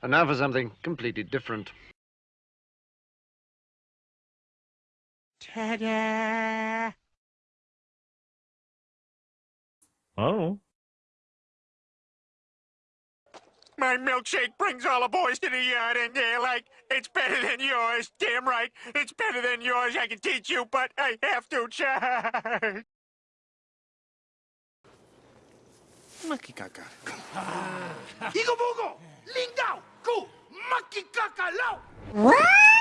And now for something completely different. Ta-da! Oh. My milkshake brings all the boys to the yard, and they're like, it's better than yours. Damn right, it's better than yours. I can teach you, but I have to charge. Makikaka. Igo bogo! lingau, cu, maquicacalau. What?